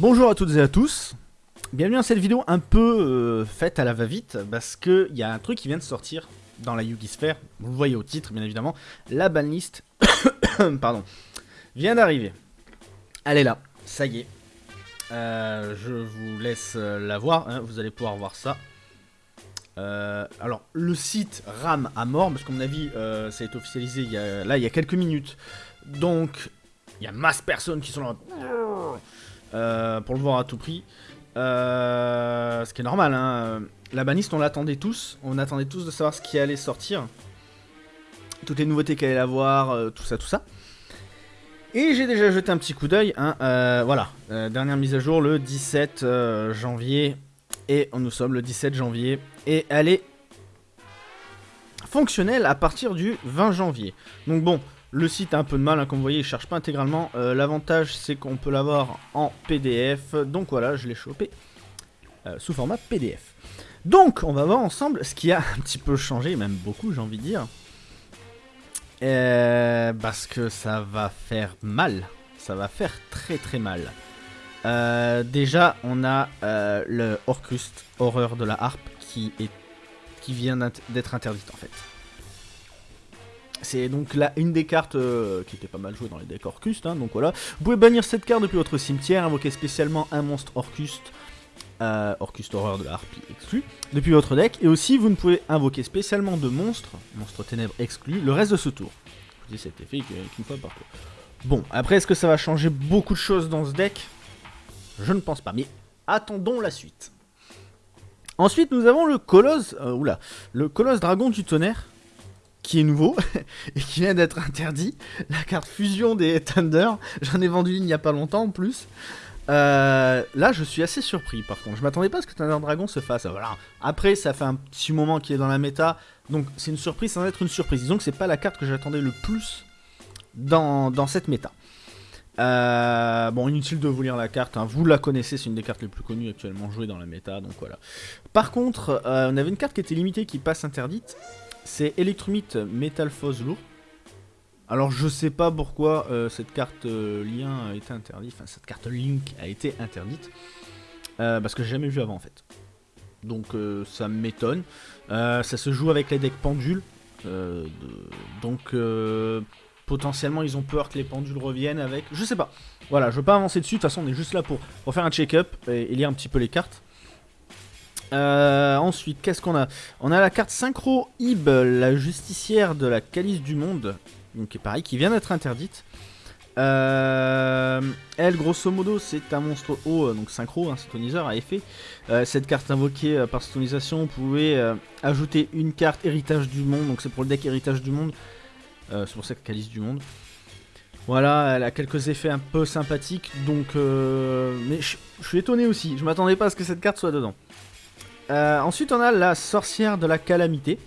Bonjour à toutes et à tous, bienvenue dans cette vidéo un peu euh, faite à la va-vite parce qu'il y a un truc qui vient de sortir dans la Yugi Sphere, vous le voyez au titre bien évidemment, la banlist pardon, vient d'arriver. Elle est là, ça y est. Euh, je vous laisse euh, la voir, hein, vous allez pouvoir voir ça. alors, le site rame à mort, parce qu'à mon avis, ça a été officialisé il y a, là il y a quelques minutes. Donc, il y a masse personnes qui sont là euh, pour le voir à tout prix. Euh, ce qui est normal, hein. La baniste, on l'attendait tous. On attendait tous de savoir ce qui allait sortir. Toutes les nouveautés qu'elle allait avoir, euh, tout ça, tout ça. Et j'ai déjà jeté un petit coup d'œil. Hein. voilà, dernière mise à jour le 17 janvier. Et nous sommes le 17 janvier. Et elle est fonctionnelle à partir du 20 janvier. Donc bon, le site a un peu de mal, hein, comme vous voyez, il ne cherche pas intégralement. Euh, l'avantage, c'est qu'on peut l'avoir en PDF. Donc voilà, je l'ai chopé euh, sous format PDF. Donc, on va voir ensemble ce qui a un petit peu changé, même beaucoup, j'ai envie de dire. Euh, parce que ça va faire mal. Ça va faire très très mal. déjà, on a le Orcust, horreur de la harpe, qui, est, qui vient d'être interdite en fait. C'est donc là une des cartes euh, qui était pas mal jouée dans les decks Orcust, hein, donc voilà. Vous pouvez bannir cette carte depuis votre cimetière, invoquer spécialement un monstre Orcust, euh, Orcust Horreur de la Harpie exclu, depuis votre deck, et aussi vous ne pouvez invoquer spécialement de monstres, monstres ténèbres exclus, le reste de ce tour. Dis cet effet qu'une fois par. Bon, après est-ce que ça va changer beaucoup de choses dans ce deck? Je ne pense pas, mais attendons la suite. Ensuite, nous avons le Colosse, euh, oula, le Colosse Dragon du Tonnerre, qui est nouveau et qui vient d'être interdit. La carte fusion des Thunder, j'en ai vendu une il n'y a pas longtemps en plus. Euh, là, je suis assez surpris par contre. Je m'attendais pas à ce que Thunder Dragon se fasse. Après, ça fait un petit moment qu'il est dans la méta, donc c'est une surprise sans être une surprise. Disons que c'est pas la carte que j'attendais le plus dans, cette méta. Euh, bon, inutile de vous lire la carte, hein. vous la connaissez, c'est une des cartes les plus connues actuellement jouées dans la méta, donc voilà. Par contre, euh, on avait une carte qui était limitée qui passe interdite, c'est Electromite Metal lourd. Alors je sais pas pourquoi euh, cette carte euh, lien a été interdite, enfin cette carte Link a été interdite, euh, parce que j'ai jamais vu avant en fait. Donc ça m'étonne. ça se joue avec les decks pendules, donc potentiellement ils ont peur que les pendules reviennent avec, je sais pas. Voilà, je veux pas avancer dessus, de toute façon on est juste là pour, pour faire un check-up et lire un petit peu les cartes. Euh, ensuite, qu'est-ce qu'on a On a la carte Synchro Ib, la justicière de la calice du monde, donc pareil, qui vient d'être interdite. Euh, elle, grosso modo, c'est un monstre haut, euh, donc synchro, un syntoniseur à effet. cette carte invoquée par syntonisation, vous pouvez ajouter une carte héritage du monde, donc c'est pour le deck héritage du monde. c'est pour ça que calice du monde. Voilà, elle a quelques effets un peu sympathiques, donc... mais je suis étonné aussi, je m'attendais pas à ce que cette carte soit dedans. Euh, ensuite, on a la sorcière de la calamité.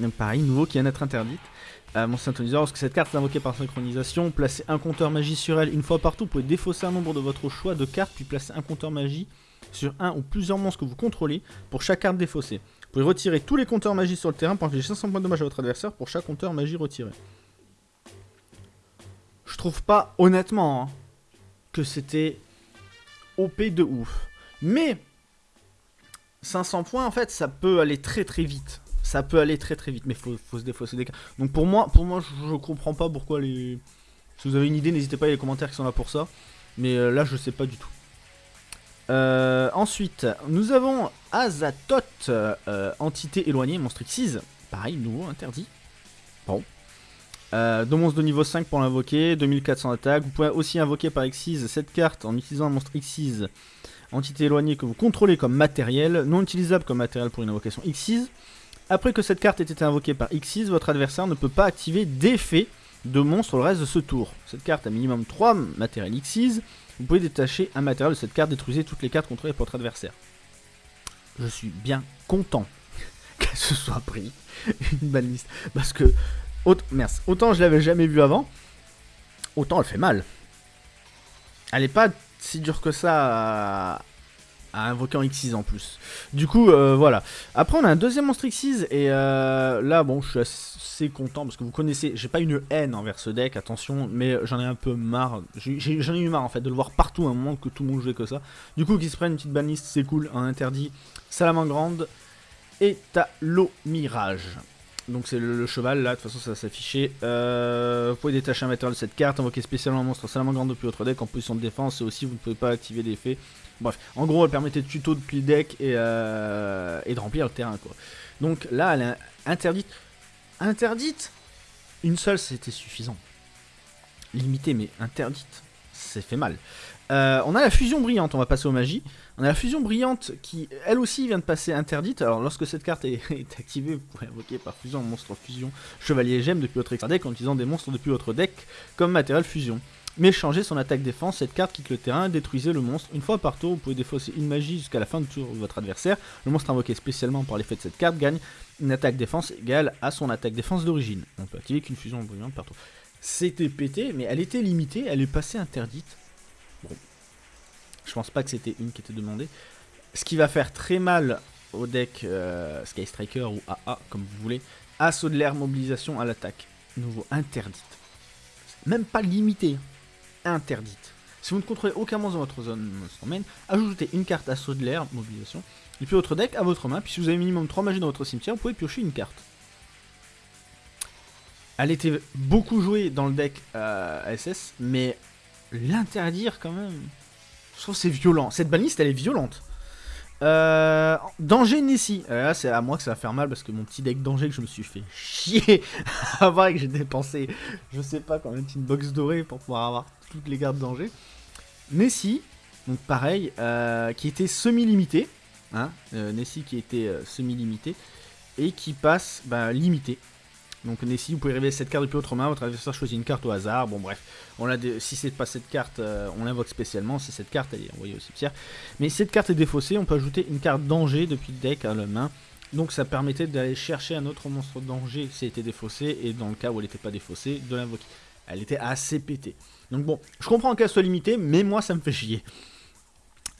Même pareil, nouveau qui vient d'être interdite. Euh, mon syntoniseur, lorsque cette carte est invoquée par synchronisation, placez un compteur magie sur elle une fois partout. Vous pouvez défausser un nombre de votre choix de cartes, puis placer un compteur magie sur un ou plusieurs monstres que vous contrôlez pour chaque carte défaussée. Vous pouvez retirer tous les compteurs magie sur le terrain pour infliger 500 points de dommage à votre adversaire pour chaque compteur magie retiré. Je trouve pas, honnêtement, hein, que c'était OP de ouf. Mais 500 points, en fait, ça peut aller très très vite. Ça peut aller très très vite, mais faut, se défausser des cas. Donc pour moi, pour moi, je, comprends pas pourquoi les... Si vous avez une idée, n'hésitez pas, il y les commentaires qui sont là pour ça. Mais euh, là, je sais pas du tout. Euh, ensuite, nous avons Azatoth, euh, entité éloignée, monstre X6. Pareil, nouveau, interdit. Bon. deux monstres de niveau 5 pour l'invoquer, 2400 attaques. Vous pouvez aussi invoquer par X6 cette carte en utilisant un monstre X6 entité éloignée que vous contrôlez comme matériel, non utilisable comme matériel pour une invocation X6. Après que cette carte ait été invoquée par X6, votre adversaire ne peut pas activer d'effet de monstre le reste de ce tour. Cette carte a minimum 3 matériels X6. Vous pouvez détacher un matériel de cette carte, détruisez toutes les cartes contrôlées par votre adversaire. Je suis bien content qu'elle se soit pris une baliste. Parce que, merci, autant je l'avais jamais vu avant, autant elle fait mal. Elle est pas si dur que ça à invoquer en X6 en plus. Du coup, euh, voilà. Après, on a un deuxième monstre X6, et euh, là, bon, je suis assez content, parce que vous connaissez, j'ai pas une haine envers ce deck, attention, mais j'en ai un peu marre, j'en ai, eu marre, en fait, de le voir partout à un moment que tout le monde jouait que ça. Du coup, qu'ils se prennent une petite banlist, c'est cool, un interdit, Salamandre et Talo Mirage. Donc c'est le, cheval, là, de toute façon ça va s'afficher. Euh, vous pouvez détacher un matériel de cette carte, invoquer spécialement un monstre Salamandre depuis votre deck en position de défense, et aussi vous ne pouvez pas activer l'effet Bref, en gros, elle permettait de tuto depuis le deck et, euh, et de remplir le terrain, quoi. Donc là, elle est interdite. Interdite Une seule, c'était suffisant. Limitée, mais interdite. C'est fait mal. Euh, on a la fusion brillante, on va passer aux magies. On a la fusion brillante qui, elle aussi, vient de passer interdite. Alors, lorsque cette carte est, activée, vous pouvez invoquer par fusion monstre fusion chevalier gemme depuis votre extra deck en utilisant des monstres depuis votre deck comme matériel fusion mais changez son attaque-défense. Cette carte quitte le terrain, détruisez le monstre. Une fois par tour, vous pouvez défausser une magie jusqu'à la fin du tour de votre adversaire. Le monstre invoqué spécialement par l'effet de cette carte gagne une attaque-défense égale à son attaque-défense d'origine. On peut activer qu'une fusion brillante par tour. C'était pété, mais elle était limitée, elle est passée interdite. Bon. Je pense pas que c'était une qui était demandée. Ce qui va faire très mal au deck euh, Sky Striker ou AA, comme vous voulez. Assaut de l'air, mobilisation à l'attaque. Nouveau interdite. Même pas limité interdite. Si vous ne contrôlez aucun monstre dans votre zone domaine, ajoutez une carte à saut de l'air, mobilisation, et puis votre deck à votre main, puis si vous avez minimum 3 magies dans votre cimetière, vous pouvez piocher une carte. Elle était beaucoup jouée dans le deck euh, SS, mais l'interdire quand même, je trouve c'est violent. Cette baliste elle est violente. Euh, danger Nessie. Euh, là, c'est à moi que ça va faire mal parce que mon petit deck danger que je me suis fait chier à voir et que j'ai dépensé, je sais pas, quand même une box dorée pour pouvoir avoir toutes les gardes danger. Nessie, donc pareil, euh, qui était semi-limité. Hein, Nessie qui était semi-limité et qui passe bah, limité. Donc Nessie, vous pouvez révéler cette carte depuis votre main, votre adversaire choisit une carte au hasard. Bon bref, on a si c'est pas cette carte, euh, on l'invoque spécialement, c'est cette carte, elle est envoyée au cimetière. Mais cette carte est défaussée, on peut ajouter une carte danger depuis le deck à la main. Donc ça permettait d'aller chercher un autre monstre danger si elle était défaussée, et dans le cas où elle n'était pas défaussée, de l'invoquer. Elle était assez pétée. Donc bon, je comprends qu'elle soit limitée, mais moi ça me fait chier.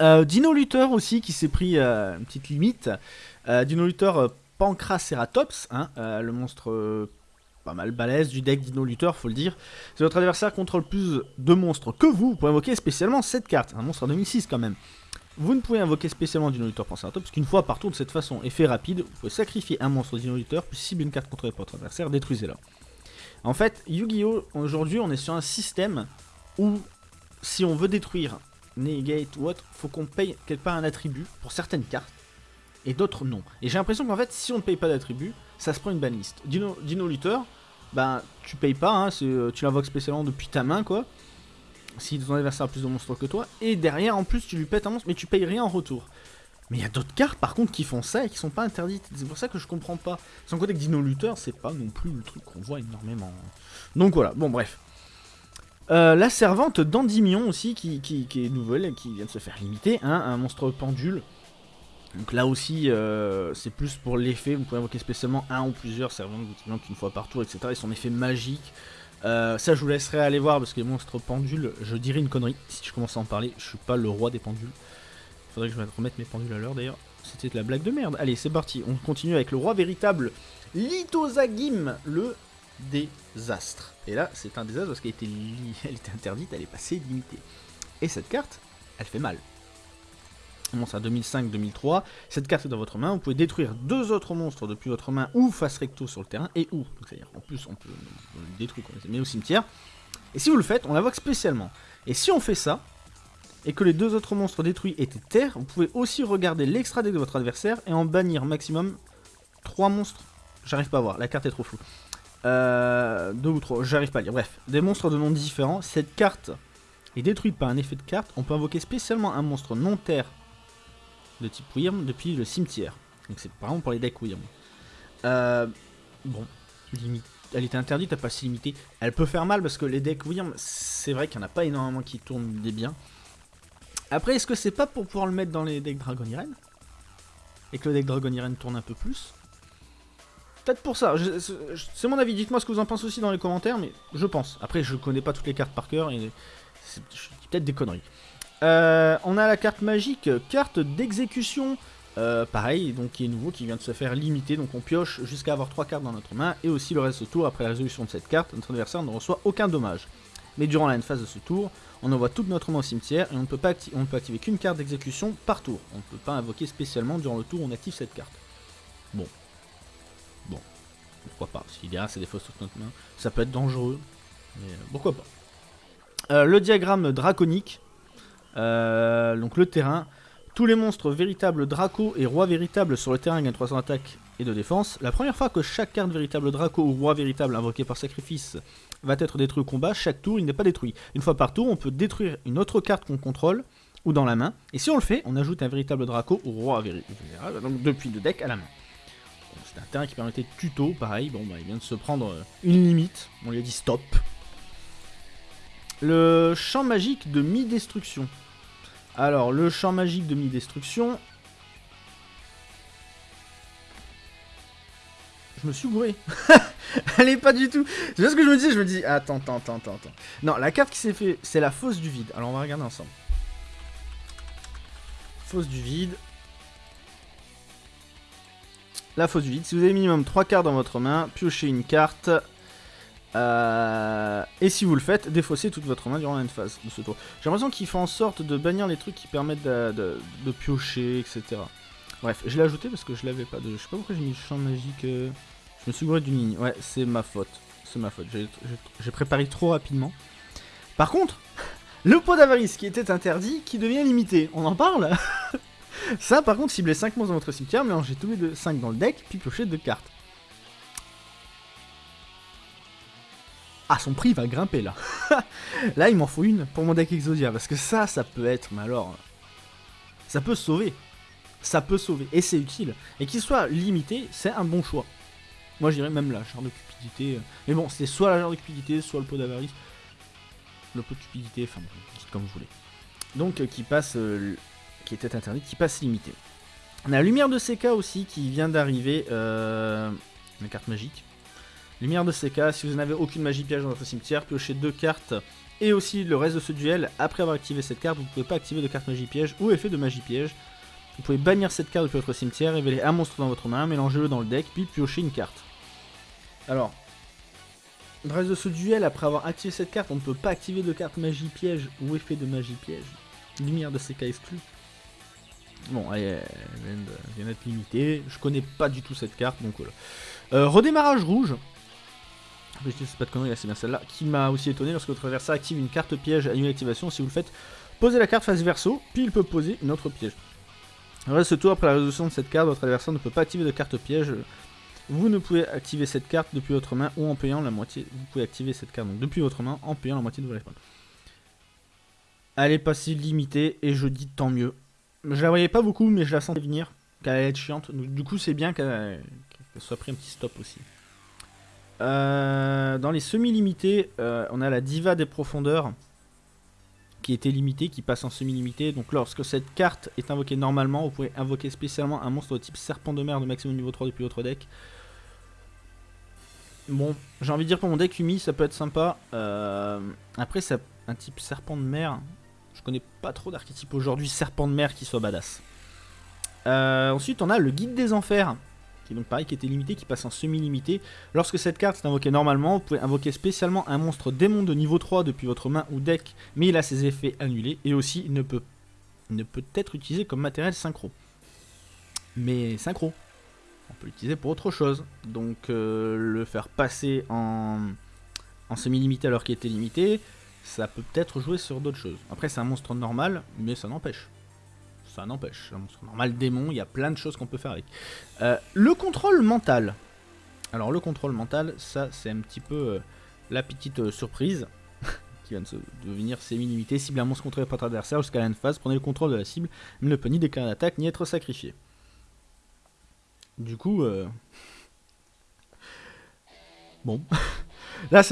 Euh, Dino Luther aussi qui s'est pris euh, une petite limite. Dino Luther Pancraceratops, hein, euh, le monstre euh, pas mal balèze du deck Dino Luther, faut le dire. Si votre adversaire contrôle plus de monstres que vous, vous pouvez invoquer spécialement cette carte, un monstre en 2006 quand même. Vous ne pouvez invoquer spécialement Dino Luther Pancraceratops qu'une fois par tour de cette façon. Effet rapide, vous pouvez sacrifier un monstre Dino Luther, puis cible une carte contrôlée par votre adversaire, détruisez-la. En fait, Yu-Gi-Oh! aujourd'hui, on est sur un système où si on veut détruire Negate ou autre, faut qu'on paye quelque part un attribut pour certaines cartes et d'autres non. Et j'ai l'impression qu'en fait, si on ne paye pas d'attribut, ça se prend une banlist. Dino, Dino Luther, ben tu payes pas, hein, euh, tu l'invoques spécialement depuis ta main quoi. Si ton adversaire a plus de monstres que toi, et derrière en plus tu lui pètes un monstre, mais tu payes rien en retour. Mais il y a d'autres cartes par contre qui font ça et qui sont pas interdites. C'est pour ça que je comprends pas. Sans côté que Dino Luther, c'est pas non plus le truc qu'on voit énormément. Donc voilà, bon bref. Euh, la servante d'Andimion aussi, qui, qui, est nouvelle, qui vient de se faire limiter, hein, un monstre pendule donc là aussi, euh, c'est plus pour l'effet, vous pouvez invoquer spécialement un ou plusieurs servantes une fois par tour, etc. Et son effet magique. Euh, ça, je vous laisserai aller voir parce que les monstres pendules, je dirais une connerie si je commence à en parler. Je suis pas le roi des pendules. Faudrait que je remette mes pendules à l'heure d'ailleurs. C'était de la blague de merde. Allez, c'est parti. On continue avec le roi véritable, Lithosagim, le désastre. Et là, c'est un désastre parce qu'elle était, était interdite, elle est passée limitée. Et cette carte, elle fait mal monstre à 2005-2003. Cette carte est dans votre main. Vous pouvez détruire deux autres monstres depuis votre main ou face recto sur le terrain et ou. C'est-à-dire en plus on peut le détruire, on les met au cimetière. Et si vous le faites, on l'invoque spécialement. Et si on fait ça, et que les deux autres monstres détruits étaient terre, vous pouvez aussi regarder l'extra deck de votre adversaire et en bannir maximum 3 monstres. J'arrive pas à voir, la carte est trop floue. Euh, deux ou trois, j'arrive pas à lire. Bref, des monstres de noms différents. Cette carte est détruite par un effet de carte. On peut invoquer spécialement un monstre non terre de type Wyrm depuis le cimetière. Donc c'est par exemple pour les decks Wyrm. Euh, bon, limite, elle était interdite à pas si limitée. Elle peut faire mal parce que les decks Wyrm, c'est vrai qu'il n'y en a pas énormément qui tournent des biens. Après, est-ce que c'est pas pour pouvoir le mettre dans les decks Dragon Irene? Et que le deck Dragon Irene tourne un peu plus? Peut-être pour ça, c'est mon avis, dites-moi ce que vous en pensez aussi dans les commentaires, mais je pense. Après, je connais pas toutes les cartes par cœur et c'est peut-être des conneries. Euh, on a la carte magique, carte d'exécution. Euh, pareil, donc qui est nouveau, qui vient de se faire limiter. Donc on pioche jusqu'à avoir 3 cartes dans notre main. Et aussi le reste du tour, après la résolution de cette carte, notre adversaire ne reçoit aucun dommage. Mais durant la phase de ce tour, on envoie toute notre main au cimetière et on ne peut, pas activer qu'une carte d'exécution par tour. On ne peut pas invoquer spécialement durant le tour on active cette carte. Bon. Bon. Pourquoi pas? Y a c'est des fausses sur notre main. Ça peut être dangereux. Mais euh, pourquoi pas? Le diagramme draconique. Euh, donc le terrain. Tous les monstres véritables Draco et Roi véritable sur le terrain gagnent 300 attaques et de défense. La première fois que chaque carte véritable Draco ou Roi véritable invoquée par sacrifice va être détruit au combat, chaque tour il n'est pas détruit. Une fois par tour, on peut détruire une autre carte qu'on contrôle ou dans la main. Et si on le fait, on ajoute un véritable Draco ou Roi véritable, donc depuis le deck à la main. C'est un terrain qui permettait tuto, pareil, bon bah il vient de se prendre euh, une limite, on lui a dit stop. Le champ magique de mi-destruction. Alors, le champ magique de mi-destruction... Je me suis gouré. Elle pas du tout... C'est ce que je me dis, je me dis... Attends, attends, attends, attends. Non, la carte qui s'est fait, c'est la fosse du vide. Alors, on va regarder ensemble. Fosse du vide. La fosse du vide. Si vous avez minimum 3 cartes dans votre main, piochez une carte. Euh, et si vous le faites, défaussez toute votre main durant une phase de ce tour. J'ai l'impression qu'il fait en sorte de bannir les trucs qui permettent de, piocher, etc. Bref, je l'ai ajouté parce que je l'avais pas. Je sais pas pourquoi j'ai mis le champ magique. Euh, je me suis gouré d'une ligne. Ouais, c'est ma faute. C'est ma faute. J'ai préparé trop rapidement. Par contre, le pot d'avarice qui était interdit, qui devient limité. On en parle? Ça, par contre, ciblez 5 monstres dans votre cimetière, mélangez tous les deux 5 dans le deck, puis piochez 2 cartes. Ah, son prix va grimper là. là, il m'en faut une pour mon deck Exodia. Parce que ça, ça peut être, mais alors... Ça peut sauver. Ça peut sauver. Et c'est utile. Et qu'il soit limité, c'est un bon choix. Moi, je dirais même la jarre de cupidité. Mais bon, c'est soit la jarre de cupidité, soit le pot d'avarice. Le pot de cupidité, enfin, dites comme vous voulez. Donc, euh, qui passe... Euh, qui était interdit, qui passe limité. On a la lumière de CK aussi, qui vient d'arriver. Euh... Une carte magique. Lumière de CK, si vous n'avez aucune magie piège dans votre cimetière, piochez deux cartes et aussi le reste de ce duel. Après avoir activé cette carte, vous ne pouvez pas activer de carte magie piège ou effet de magie piège. Vous pouvez bannir cette carte depuis votre cimetière, révéler un monstre dans votre main, mélangez-le dans le deck, puis piocher une carte. Alors, le reste de ce duel, après avoir activé cette carte, on ne peut pas activer de carte magie piège ou effet de magie piège. Lumière de CK exclue. Bon, elle vient d'être limitée. Je connais pas du tout cette carte, donc voilà. Euh, redémarrage rouge. Je sais pas de conneries, c'est bien celle-là. Qui m'a aussi étonné lorsque votre adversaire active une carte piège à une activation. Si vous le faites, posez la carte face verso, puis il peut poser une autre piège. Reste ce tour, après la résolution de cette carte, votre adversaire ne peut pas activer de carte piège. Vous ne pouvez activer cette carte depuis votre main ou en payant la moitié. Vous pouvez activer cette carte depuis votre main en payant la moitié de vos respawn. Elle est pas si limitée et je dis tant mieux. Je la voyais pas beaucoup, mais je la sentais venir, qu'elle allait être chiante. du coup, c'est bien qu'elle soit pris un petit stop aussi. Euh, dans les semi-limités, euh, on a la Diva des Profondeurs, qui était limitée, qui passe en semi-limité. Donc lorsque cette carte est invoquée normalement, vous pouvez invoquer spécialement un monstre de type Serpent de mer de maximum niveau 3 depuis votre deck. Bon, j'ai envie de dire pour mon deck Umi, ça peut être sympa. Euh, après, ça, un type Serpent de mer, je connais pas trop d'archétypes aujourd'hui serpent de mer qui soit badass. Ensuite, on a le guide des enfers, qui donc pareil, qui était limité, qui passe en semi-limité. Lorsque cette carte est invoquée normalement, vous pouvez invoquer spécialement un monstre démon de niveau 3 depuis votre main ou deck, mais il a ses effets annulés, et aussi il ne peut, ne peut être utilisé comme matériel synchro. Mais synchro, on peut l'utiliser pour autre chose. Donc euh, le faire passer en, en semi-limité alors qu'il était limité, ça peut peut-être jouer sur d'autres choses. Après, c'est un monstre normal, mais ça n'empêche. Ça n'empêche. Un monstre normal démon, il y a plein de choses qu'on peut faire avec. Euh, le contrôle mental. Alors, le contrôle mental, ça, c'est un petit peu euh, la petite euh, surprise qui vient de se devenir semi-limité. Cible un monstre contrôlé par votre adversaire jusqu'à la phase, prenez le contrôle de la cible, mais ne peut ni déclarer d'attaque ni être sacrifié. Du coup, bon. Là,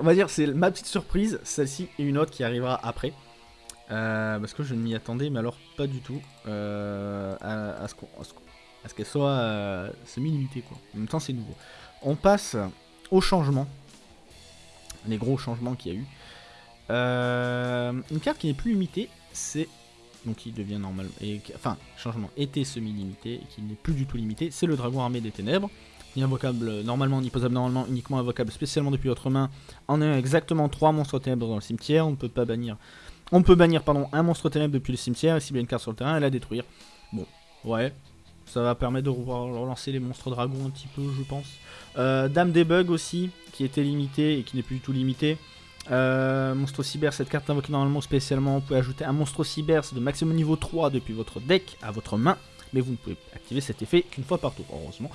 on va dire, c'est ma petite surprise, celle-ci et une autre qui arrivera après. Euh, parce que je ne m'y attendais, mais alors pas du tout, euh, à, ce qu'elle soit euh, semi-limitée. Quoi. En même temps, c'est nouveau. On passe au changement, les gros changements qu'il y a eu. Une carte qui n'est plus limitée, c'est donc qui devient normal, et, enfin changement était semi-limité qui n'est plus du tout limité, c'est le dragon armé des ténèbres. Invocable normalement, imposable normalement, uniquement invocable spécialement depuis votre main. En ayant exactement 3 monstres ténèbres dans le cimetière, on ne peut pas bannir. On peut bannir pardon, un monstre ténèbre depuis le cimetière et a une carte sur le terrain, elle la détruire. Bon, ouais, ça va permettre de relancer les monstres dragons un petit peu, je pense. Euh, Dame des bugs aussi, qui était limitée et qui n'est plus du tout limitée. Euh, monstre cyber, cette carte invoquée normalement spécialement, vous pouvez ajouter un monstre cyber, de maximum niveau 3 depuis votre deck à votre main, mais vous ne pouvez activer cet effet qu'une fois par tour, heureusement.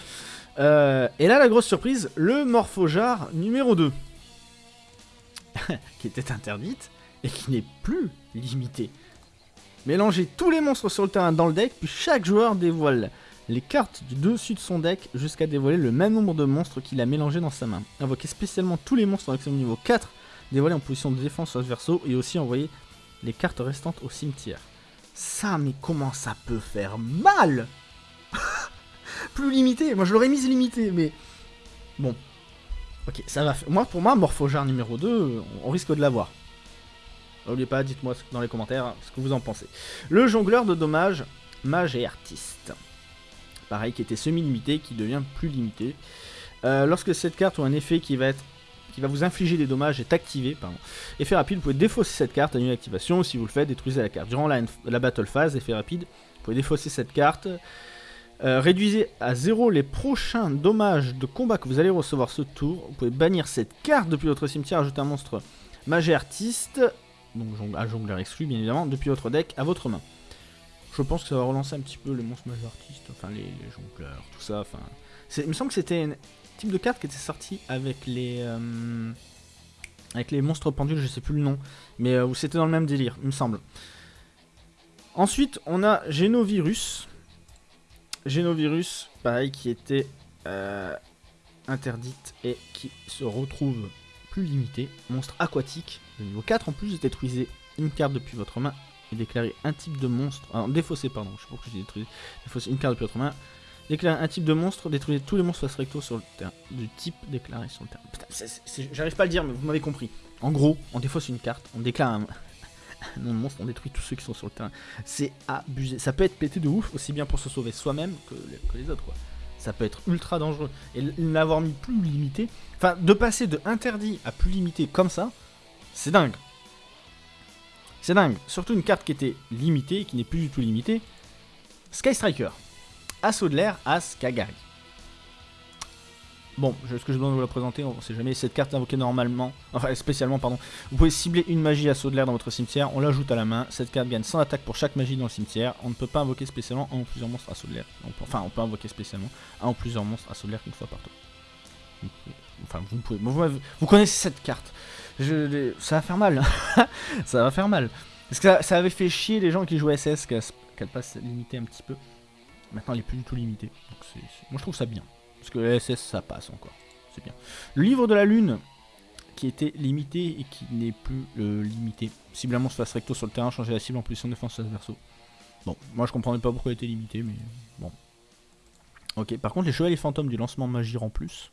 Euh, et là, la grosse surprise, le Morphojar numéro 2, qui était interdite et qui n'est plus limitée. Mélangez tous les monstres sur le terrain dans le deck, puis chaque joueur dévoile les cartes du dessus de son deck jusqu'à dévoiler le même nombre de monstres qu'il a mélangé dans sa main. Invoquez spécialement tous les monstres maximum niveau 4 dévoilés en position de défense sur verso et aussi envoyer les cartes restantes au cimetière. Ça, mais comment ça peut faire mal Plus limité, moi je l'aurais mise limité, mais... Bon. Ok, ça va. Moi, pour moi, Morphojar numéro 2, on risque de l'avoir. N'oubliez pas, dites-moi dans les commentaires ce que vous en pensez. Le jongleur de dommages, mage et artiste pareil, qui était semi-limité, qui devient plus limité. Euh, lorsque cette carte ou un effet qui va être qui va vous infliger des dommages est activé, pardon. Effet rapide, vous pouvez défausser cette carte, annuler l'activation, si vous le faites, détruisez la carte. Durant la, battle phase, effet rapide, vous pouvez défausser cette carte, euh, réduisez à 0 les prochains dommages de combat que vous allez recevoir ce tour. Vous pouvez bannir cette carte depuis votre cimetière, ajouter un monstre mage artiste, donc un jongleur exclu bien évidemment, depuis votre deck à votre main. Je pense que ça va relancer un petit peu les monstres majeurs artistes, enfin les, jongleurs, tout ça. Enfin, il me semble que c'était un type de carte qui était sorti avec les euh, avec les monstres pendules, je sais plus le nom, mais euh, c'était dans le même délire, il me semble. Ensuite, on a Genovirus. Genovirus, pareil, qui était euh, interdite et qui se retrouve plus limitée. Monstre aquatique, de niveau 4 en plus, détruisez une carte depuis votre main et déclarer un type de monstre. Alors, défausser, pardon, je sais pas pourquoi j'ai détruit. Défausser une carte depuis votre main. Déclarer un type de monstre, détruire tous les monstres face recto sur le terrain. Du type déclaré sur le terrain. Putain, j'arrive pas à le dire, mais vous m'avez compris. En gros, on défausse une carte, on déclare un, nom de monstre, on détruit tous ceux qui sont sur le terrain. C'est abusé. Ça peut être pété de ouf, aussi bien pour se sauver soi-même que, que, les autres, quoi. Ça peut être ultra dangereux. Et l'avoir mis plus limité, enfin, de passer de interdit à plus limité comme ça, c'est dingue. C'est dingue. Surtout une carte qui était limitée, qui n'est plus du tout limitée. Sky Striker. Assaut de l'air, As Kagari. Bon, ce que je dois vous la présenter, on sait jamais. Cette carte invoquée normalement, enfin spécialement, pardon. Vous pouvez cibler une magie assaut de l'air dans votre cimetière, on l'ajoute à la main. Cette carte gagne 100 attaques pour chaque magie dans le cimetière. On ne peut pas invoquer spécialement un ou plusieurs monstres assaut de l'air. Enfin, on peut invoquer spécialement un ou plusieurs monstres assaut de l'air une fois par tour. Enfin, vous pouvez. vous connaissez cette carte ça va faire mal. ça va faire mal. Parce que ça, avait fait chier les gens qui jouaient SS qu'elle passe limitée un petit peu. Maintenant, elle est plus du tout limitée. Moi, je trouve ça bien. Parce que SS, ça passe encore. C'est bien. Le livre de la lune, qui était limité et qui n'est plus euh, limité. Ciblement se fasse recto sur le terrain, changer la cible en position de défense verso. Bon, moi je comprenais pas pourquoi elle était limitée, mais bon. Ok, par contre, les chevaliers fantômes du lancement magie en plus.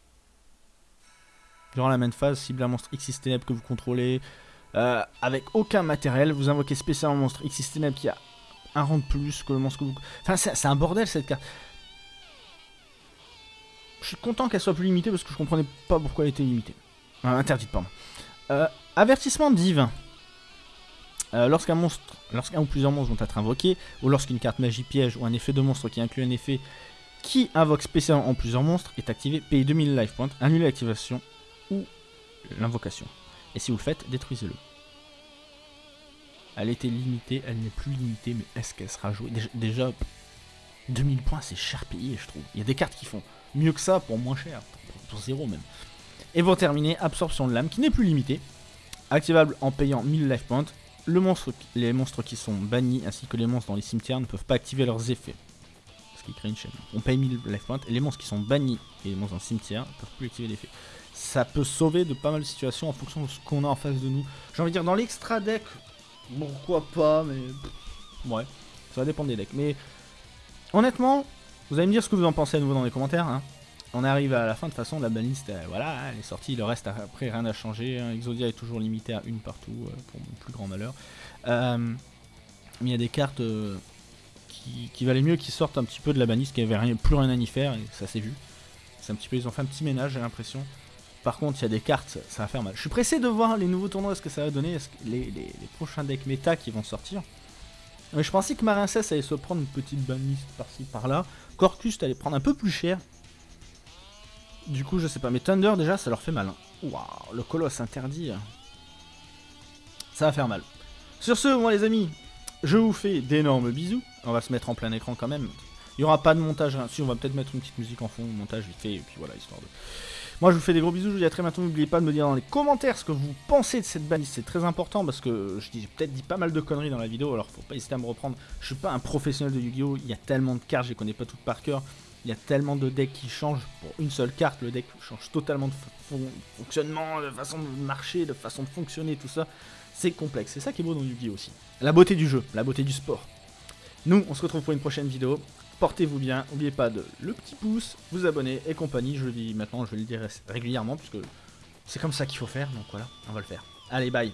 Durant la même phase, cible un monstre X ténèbres que vous contrôlez. Euh, avec aucun matériel, vous invoquez spécialement un monstre X ténèbres qui a un rang de plus que le monstre que vous... Enfin, c'est un bordel cette carte. Je suis content qu'elle soit plus limitée parce que je comprenais pas pourquoi elle était limitée. Interdite, pardon. Euh, avertissement divin. Euh, lorsqu'un monstre, lorsqu'un ou plusieurs monstres vont être invoqués, ou lorsqu'une carte magie piège ou un effet de monstre qui inclut un effet qui invoque spécialement en plusieurs monstres est activé, payez 2000 life points, annulez l'activation l'invocation. Et si vous le faites, détruisez-le. Elle était limitée, elle n'est plus limitée, mais est-ce qu'elle sera jouée? Déjà, 2000 points, c'est cher payé, je trouve. Il y a des cartes qui font mieux que ça pour moins cher, pour zéro même. Et pour terminer, absorption de l'âme, qui n'est plus limitée, activable en payant 1000 life points. Le monstre, les monstres qui sont bannis ainsi que les monstres dans les cimetières ne peuvent pas activer leurs effets. Ce qui crée une chaîne. On paye 1000 life points et les monstres qui sont bannis et les monstres dans le cimetière ne peuvent plus activer l'effet ça peut sauver de pas mal de situations en fonction de ce qu'on a en face de nous. J'ai envie de dire, dans l'extra deck, pourquoi pas, mais... Ouais, ça va dépendre des decks. Mais honnêtement, vous allez me dire ce que vous en pensez à nouveau dans les commentaires. Hein. On arrive à la fin, de toute façon, la banliste, euh, voilà, elle est sortie, le reste, après, rien n'a changé. Hein. Exodia est toujours limité à une partout, euh, pour mon plus grand malheur. Euh, mais il y a des cartes qui, qui, valaient mieux qui sortent un petit peu de la banliste, qui n'avaient plus rien à y faire, et ça s'est vu. C'est un petit peu, ils ont fait un petit ménage, j'ai l'impression. Par contre, il y a des cartes, ça va faire mal. Je suis pressé de voir les nouveaux tournois, ce que ça va donner, les, prochains decks méta qui vont sortir. Mais je pensais que Marincess allait se prendre une petite banliste par-ci par-là. Corcus allait prendre un peu plus cher. Du coup, je sais pas. Mais Thunder, déjà, ça leur fait mal. Hein. Waouh, le colosse interdit. Hein. Ça va faire mal. Sur ce, moi les amis, je vous fais d'énormes bisous. On va se mettre en plein écran quand même. Il n'y aura pas de montage. Hein. Si, on va peut-être mettre une petite musique en fond, montage vite fait, et puis voilà, histoire de... Moi, je vous fais des gros bisous, je vous dis à très bientôt. N'oubliez pas de me dire dans les commentaires ce que vous pensez de cette banliste. C'est très important parce que j'ai peut-être dit pas mal de conneries dans la vidéo, alors faut pas hésiter à me reprendre. Je suis pas un professionnel de Yu-Gi-Oh! Il y a tellement de cartes, je les connais pas toutes par cœur. Il y a tellement de decks qui changent pour une seule carte. Le deck change totalement de fonctionnement, de façon de marcher, de façon de fonctionner, tout ça. C'est complexe. C'est ça qui est beau dans Yu-Gi-Oh! aussi. La beauté du jeu, la beauté du sport. Nous, on se retrouve pour une prochaine vidéo portez-vous bien, n'oubliez pas de le petit pouce, vous abonner et compagnie, je le dis maintenant, je le dirai régulièrement, puisque c'est comme ça qu'il faut faire, donc voilà, on va le faire. Allez, bye